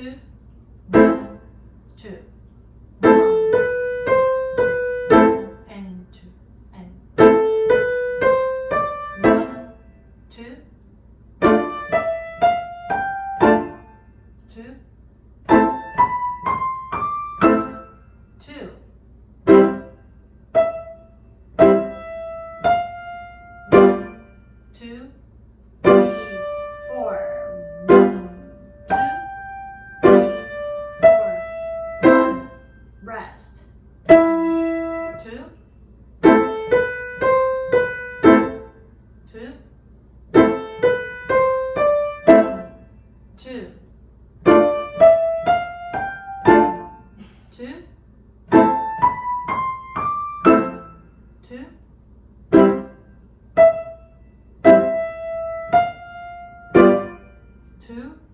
two, two. two. Two.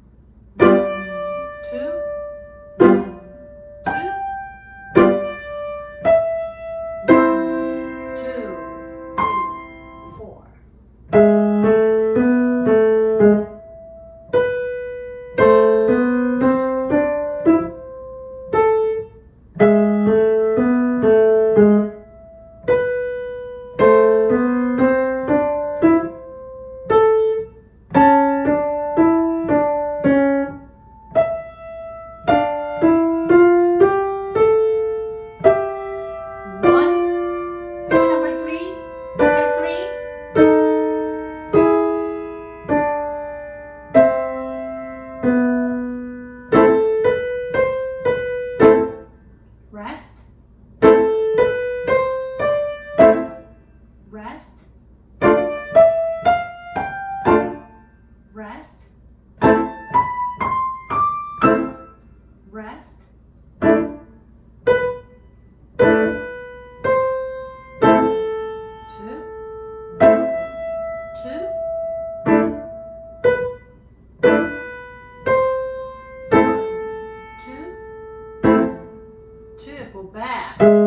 go back.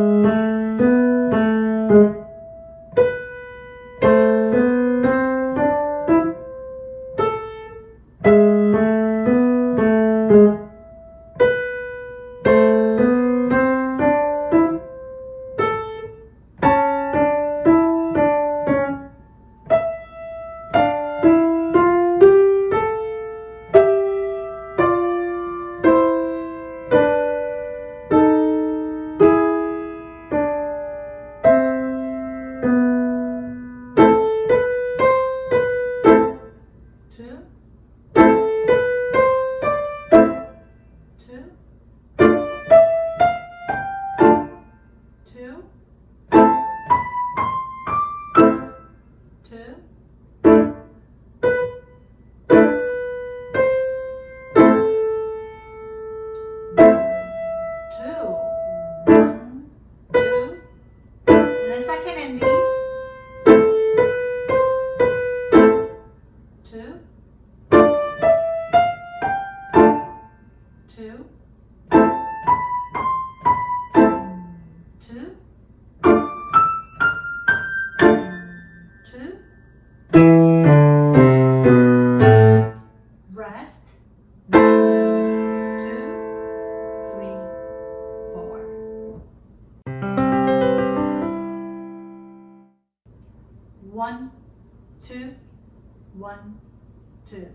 two, two, two, two, rest, two, three, four. One, two, one, two.